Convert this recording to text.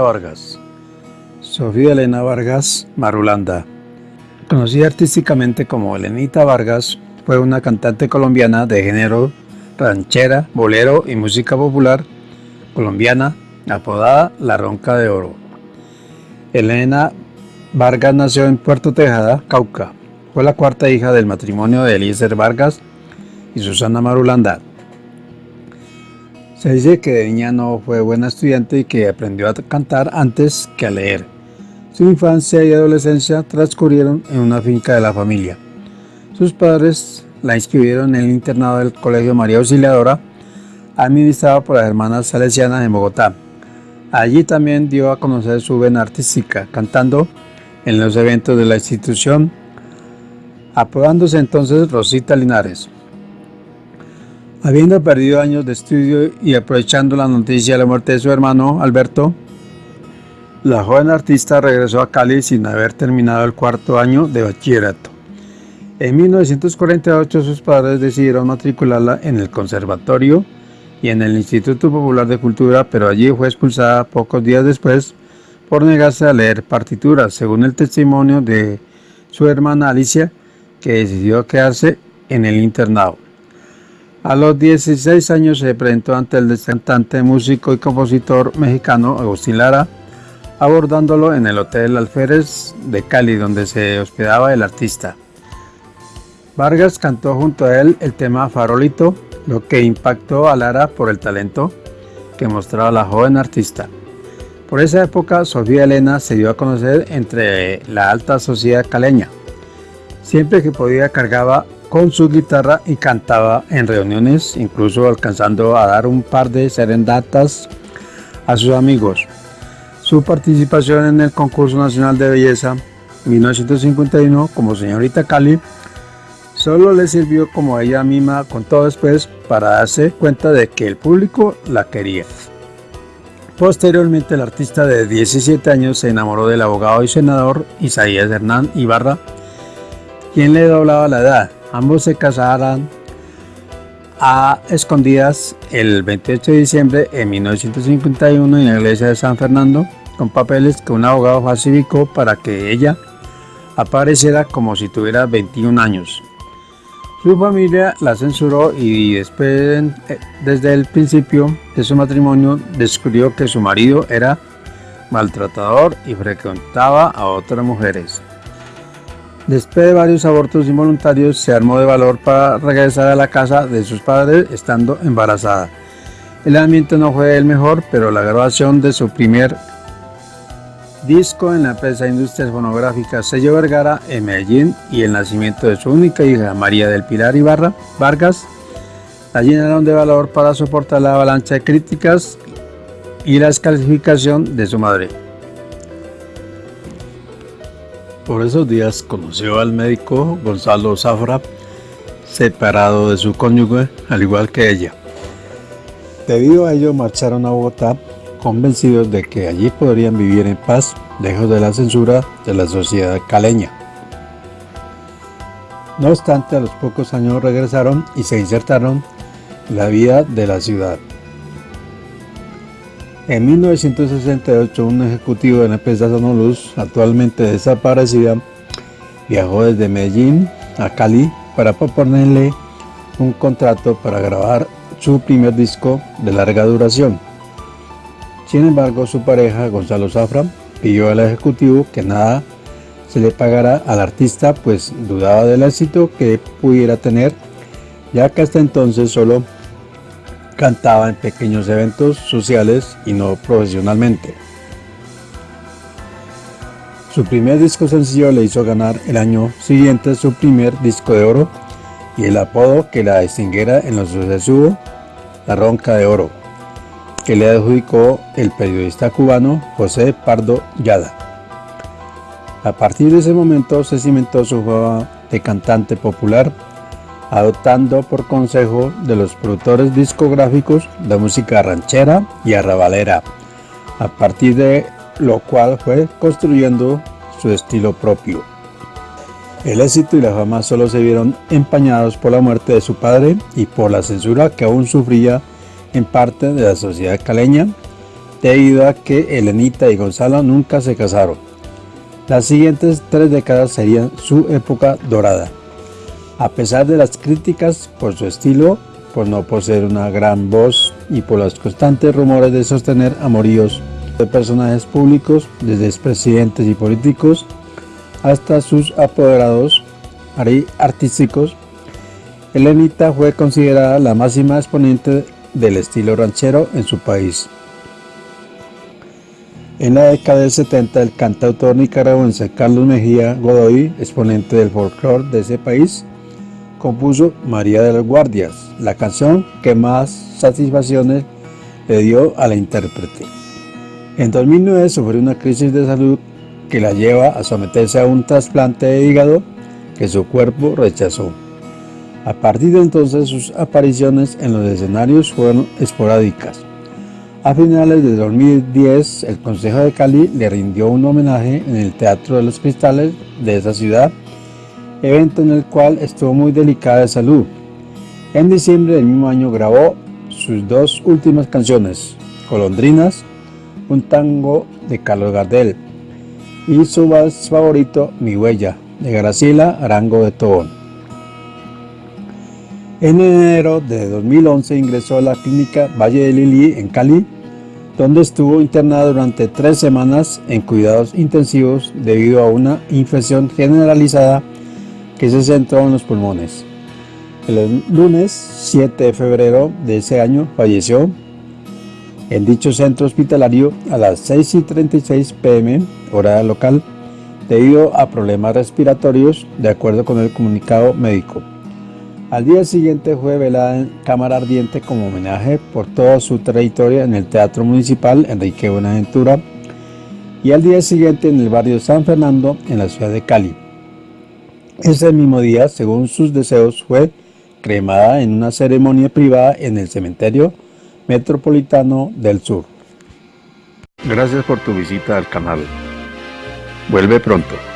Vargas. Sofía Elena Vargas Marulanda. Conocida artísticamente como Elenita Vargas, fue una cantante colombiana de género ranchera, bolero y música popular colombiana, apodada La Ronca de Oro. Elena Vargas nació en Puerto Tejada, Cauca. Fue la cuarta hija del matrimonio de Eliezer Vargas y Susana Marulanda. Se dice que de niña no fue buena estudiante y que aprendió a cantar antes que a leer. Su infancia y adolescencia transcurrieron en una finca de la familia. Sus padres la inscribieron en el internado del Colegio María Auxiliadora, administrado por las hermanas salesianas en Bogotá. Allí también dio a conocer su vena artística, cantando en los eventos de la institución, apodándose entonces Rosita Linares. Habiendo perdido años de estudio y aprovechando la noticia de la muerte de su hermano Alberto, la joven artista regresó a Cali sin haber terminado el cuarto año de bachillerato. En 1948 sus padres decidieron matricularla en el conservatorio y en el Instituto Popular de Cultura, pero allí fue expulsada pocos días después por negarse a leer partituras, según el testimonio de su hermana Alicia, que decidió quedarse en el internado. A los 16 años se presentó ante el cantante, músico y compositor mexicano Agustín Lara, abordándolo en el Hotel Alférez de Cali, donde se hospedaba el artista. Vargas cantó junto a él el tema Farolito, lo que impactó a Lara por el talento que mostraba la joven artista. Por esa época, Sofía Elena se dio a conocer entre la alta sociedad caleña. Siempre que podía cargaba con su guitarra y cantaba en reuniones, incluso alcanzando a dar un par de serendatas a sus amigos. Su participación en el concurso nacional de belleza 1951 como señorita Cali solo le sirvió como ella misma contó después para darse cuenta de que el público la quería. Posteriormente el artista de 17 años se enamoró del abogado y senador Isaías Hernán Ibarra, quien le doblaba la edad. Ambos se casaron a escondidas el 28 de diciembre de 1951 en la iglesia de San Fernando con papeles que un abogado falsificó para que ella apareciera como si tuviera 21 años. Su familia la censuró y después, eh, desde el principio de su matrimonio descubrió que su marido era maltratador y frecuentaba a otras mujeres. Después de varios abortos involuntarios, se armó de valor para regresar a la casa de sus padres estando embarazada. El ambiente no fue el mejor, pero la grabación de su primer disco en la empresa Industrias Fonográficas Sello Vergara en Medellín y el nacimiento de su única hija, María del Pilar Ibarra Vargas, la llenaron de valor para soportar la avalancha de críticas y la descalificación de su madre. Por esos días conoció al médico Gonzalo Zafra, separado de su cónyuge, al igual que ella. Debido a ello marcharon a Bogotá, convencidos de que allí podrían vivir en paz, lejos de la censura de la sociedad caleña. No obstante, a los pocos años regresaron y se insertaron en la vida de la ciudad. En 1968, un ejecutivo de la empresa Sonoluz, actualmente desaparecida, viajó desde Medellín a Cali para proponerle un contrato para grabar su primer disco de larga duración. Sin embargo, su pareja, Gonzalo Zafra, pidió al ejecutivo que nada se le pagara al artista, pues dudaba del éxito que pudiera tener, ya que hasta entonces solo cantaba en pequeños eventos sociales y no profesionalmente. Su primer disco sencillo le hizo ganar el año siguiente su primer disco de oro y el apodo que la distinguiera en los sucesos La Ronca de Oro, que le adjudicó el periodista cubano José Pardo Yada. A partir de ese momento se cimentó su fama de cantante popular adoptando por consejo de los productores discográficos de música ranchera y arrabalera, a partir de lo cual fue construyendo su estilo propio. El éxito y la fama solo se vieron empañados por la muerte de su padre y por la censura que aún sufría en parte de la sociedad caleña, debido a que Elenita y Gonzalo nunca se casaron. Las siguientes tres décadas serían su época dorada. A pesar de las críticas por su estilo, por no poseer una gran voz y por los constantes rumores de sostener amoríos de personajes públicos, desde expresidentes y políticos hasta sus apoderados artísticos, Elenita fue considerada la máxima exponente del estilo ranchero en su país. En la década del 70, el cantautor nicaragüense Carlos Mejía Godoy, exponente del folclore de ese país, compuso María de las Guardias, la canción que más satisfacciones le dio a la intérprete. En 2009 sufrió una crisis de salud que la lleva a someterse a un trasplante de hígado que su cuerpo rechazó. A partir de entonces sus apariciones en los escenarios fueron esporádicas. A finales de 2010, el Consejo de Cali le rindió un homenaje en el Teatro de los Cristales de esa ciudad, evento en el cual estuvo muy delicada de salud. En diciembre del mismo año grabó sus dos últimas canciones, Colondrinas, un tango de Carlos Gardel, y su más favorito, Mi Huella, de Graciela Arango de Tobón. En enero de 2011 ingresó a la clínica Valle de Lili en Cali, donde estuvo internado durante tres semanas en cuidados intensivos debido a una infección generalizada que se centró en los pulmones. El lunes 7 de febrero de ese año falleció en dicho centro hospitalario a las 6 y 36 pm, hora local, debido a problemas respiratorios, de acuerdo con el comunicado médico. Al día siguiente fue velada en Cámara Ardiente como homenaje por toda su trayectoria en el Teatro Municipal Enrique Buenaventura y al día siguiente en el barrio San Fernando en la ciudad de Cali. Ese mismo día, según sus deseos, fue cremada en una ceremonia privada en el cementerio metropolitano del sur. Gracias por tu visita al canal. Vuelve pronto.